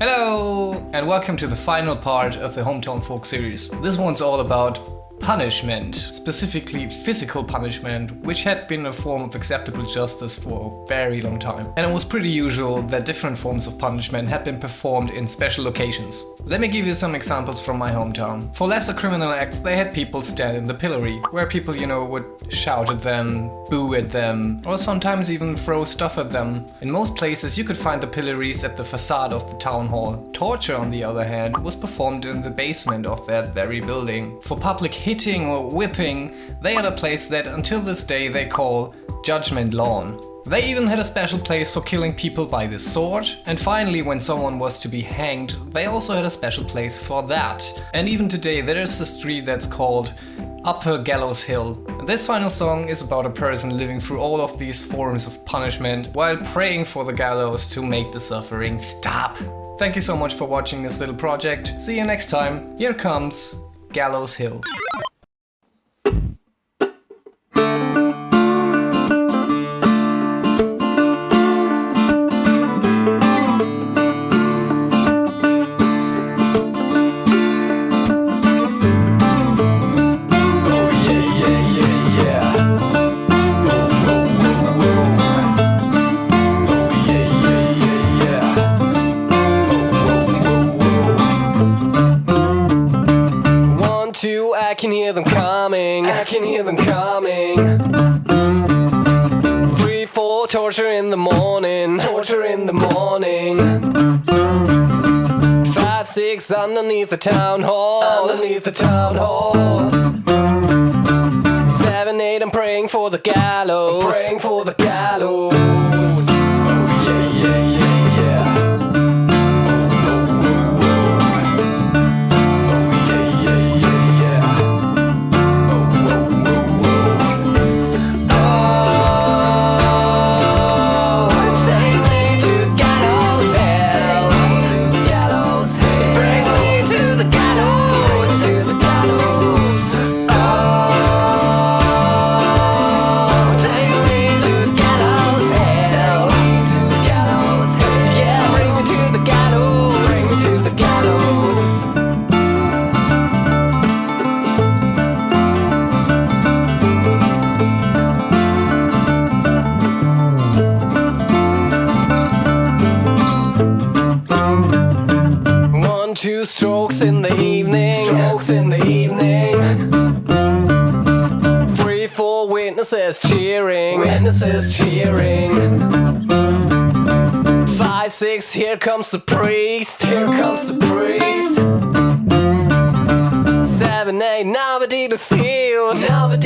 Hello and welcome to the final part of the Hometown Folk series. This one's all about punishment, specifically physical punishment, which had been a form of acceptable justice for a very long time. And it was pretty usual that different forms of punishment had been performed in special occasions. Let me give you some examples from my hometown. For lesser criminal acts, they had people stand in the pillory, where people, you know, would shout at them, boo at them, or sometimes even throw stuff at them. In most places you could find the pillories at the facade of the town hall. Torture, on the other hand, was performed in the basement of that very building. For public hitting or whipping, they had a place that until this day they call Judgment Lawn. They even had a special place for killing people by the sword. And finally, when someone was to be hanged, they also had a special place for that. And even today there is a street that's called Upper Gallows Hill. This final song is about a person living through all of these forms of punishment while praying for the gallows to make the suffering stop. Thank you so much for watching this little project. See you next time. Here comes Gallows Hill. I can hear them coming. I can hear them coming. Three, four, torture in the morning. Torture in the morning. Five, six, underneath the town hall. Underneath the town hall. Seven, eight, I'm praying for the gallows. I'm praying for the gallows. Two strokes in the evening. Strokes in the evening. Three, four witnesses cheering. Witnesses cheering. Five, six, here comes the priest. Here comes the priest. Seven, eight, Now the dealer's nobody to seal. Nobody